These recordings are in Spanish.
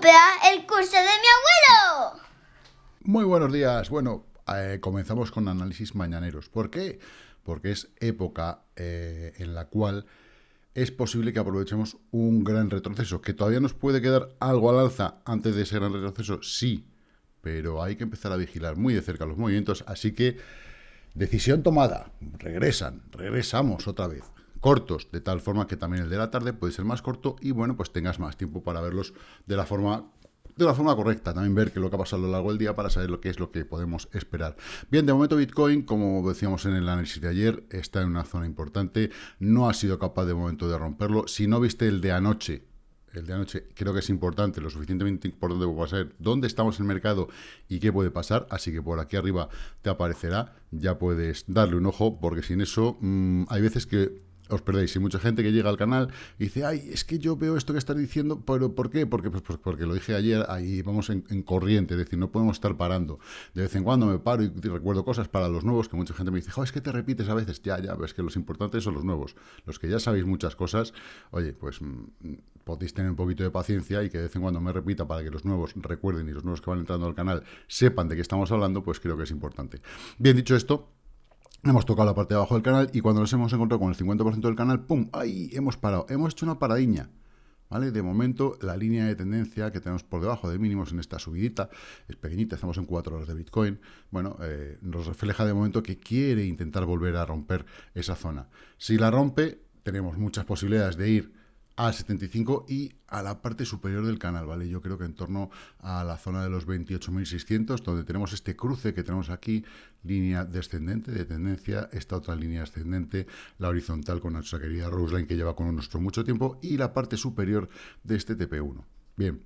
comprar el curso de mi abuelo. Muy buenos días. Bueno, eh, comenzamos con análisis mañaneros. ¿Por qué? Porque es época eh, en la cual es posible que aprovechemos un gran retroceso, que todavía nos puede quedar algo al alza antes de ese gran retroceso, sí, pero hay que empezar a vigilar muy de cerca los movimientos, así que decisión tomada, regresan, regresamos otra vez cortos, de tal forma que también el de la tarde puede ser más corto y bueno, pues tengas más tiempo para verlos de la forma de la forma correcta, también ver qué es lo que ha pasado a lo largo del día para saber lo que es lo que podemos esperar. Bien, de momento Bitcoin, como decíamos en el análisis de ayer, está en una zona importante, no ha sido capaz de momento de romperlo. Si no viste el de anoche, el de anoche creo que es importante, lo suficientemente importante para saber dónde estamos en el mercado y qué puede pasar, así que por aquí arriba te aparecerá, ya puedes darle un ojo, porque sin eso mm, hay veces que os perdéis. Y mucha gente que llega al canal dice, ay, es que yo veo esto que estás diciendo, pero ¿por qué? Porque, pues, pues, porque lo dije ayer, ahí vamos en, corriente, es decir, no podemos estar parando. De vez en cuando me paro y recuerdo cosas para los nuevos que mucha gente me dice, es que te repites a veces. Ya, ya, es que los importantes son los nuevos. Los que ya sabéis muchas cosas, oye, pues mm, podéis tener un poquito de paciencia y que de vez en cuando me repita para que los nuevos recuerden y los nuevos que van entrando al canal sepan de qué estamos hablando, pues creo que es importante. Bien dicho esto, Hemos tocado la parte de abajo del canal y cuando nos hemos encontrado con el 50% del canal, ¡pum! ¡Ahí! Hemos parado. Hemos hecho una paradiña. ¿Vale? De momento, la línea de tendencia que tenemos por debajo de mínimos en esta subidita es pequeñita, estamos en 4 horas de Bitcoin. Bueno, eh, nos refleja de momento que quiere intentar volver a romper esa zona. Si la rompe, tenemos muchas posibilidades de ir a 75 y a la parte superior del canal, ¿vale? Yo creo que en torno a la zona de los 28.600, donde tenemos este cruce que tenemos aquí, línea descendente de tendencia, esta otra línea ascendente, la horizontal con nuestra querida Roseline que lleva con nuestro mucho tiempo, y la parte superior de este TP1. Bien,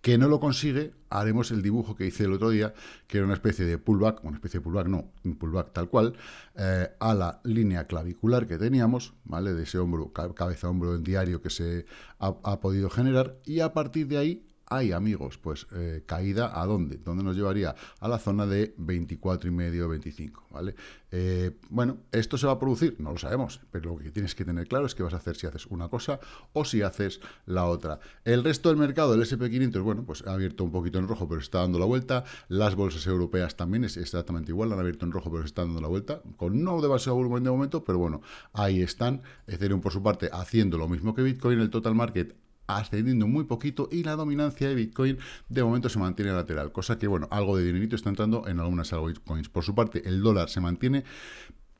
que no lo consigue, haremos el dibujo que hice el otro día, que era una especie de pullback, una especie de pullback, no, un pullback tal cual, eh, a la línea clavicular que teníamos, ¿vale? De ese hombro, cabeza-hombro en diario que se ha podido generar, y a partir de ahí hay, amigos, pues eh, caída a dónde? ¿Dónde nos llevaría? A la zona de 24 y medio, 25, ¿vale? Eh, bueno, ¿esto se va a producir? No lo sabemos, pero lo que tienes que tener claro es que vas a hacer si haces una cosa o si haces la otra. El resto del mercado, el SP500, bueno, pues ha abierto un poquito en rojo, pero está dando la vuelta. Las bolsas europeas también es exactamente igual, han abierto en rojo, pero está dando la vuelta, con no demasiado volumen de momento, pero bueno, ahí están. Ethereum, por su parte, haciendo lo mismo que Bitcoin, el total market ascendiendo muy poquito y la dominancia de Bitcoin de momento se mantiene lateral, cosa que, bueno, algo de dinerito está entrando en algunas altcoins. Por su parte, el dólar se mantiene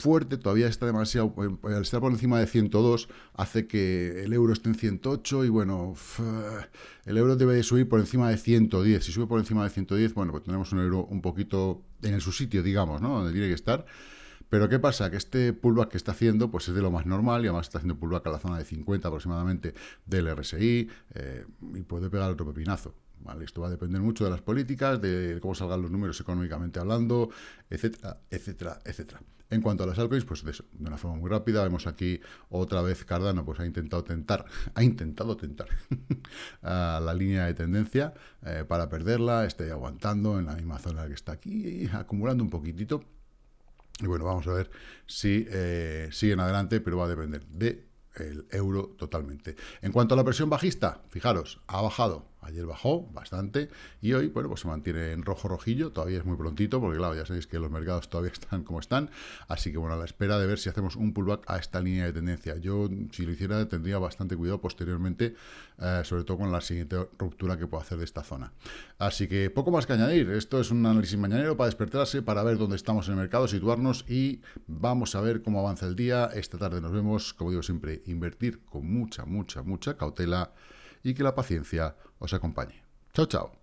fuerte, todavía está demasiado, eh, al estar por encima de 102, hace que el euro esté en 108 y bueno, el euro debe de subir por encima de 110. Si sube por encima de 110, bueno, pues tenemos un euro un poquito en su sitio, digamos, ¿no? Donde tiene que estar. Pero ¿qué pasa? Que este pullback que está haciendo pues es de lo más normal y además está haciendo pullback a la zona de 50 aproximadamente del RSI eh, y puede pegar otro pepinazo. Esto va a depender mucho de las políticas, de cómo salgan los números económicamente hablando, etcétera, etcétera, etcétera. En cuanto a las altcoins, pues de eso, de una forma muy rápida, vemos aquí otra vez Cardano, pues ha intentado tentar, ha intentado tentar a la línea de tendencia eh, para perderla, está aguantando en la misma zona que está aquí, acumulando un poquitito, y bueno, vamos a ver si eh, siguen adelante, pero va a depender de el euro totalmente. En cuanto a la presión bajista, fijaros, ha bajado Ayer bajó bastante y hoy, bueno, pues se mantiene en rojo rojillo. Todavía es muy prontito porque, claro, ya sabéis que los mercados todavía están como están. Así que, bueno, a la espera de ver si hacemos un pullback a esta línea de tendencia. Yo, si lo hiciera, tendría bastante cuidado posteriormente, eh, sobre todo con la siguiente ruptura que puedo hacer de esta zona. Así que, poco más que añadir. Esto es un análisis mañanero para despertarse, para ver dónde estamos en el mercado, situarnos y vamos a ver cómo avanza el día. Esta tarde nos vemos, como digo siempre, invertir con mucha, mucha, mucha cautela y que la paciencia os acompañe. Chao, chao.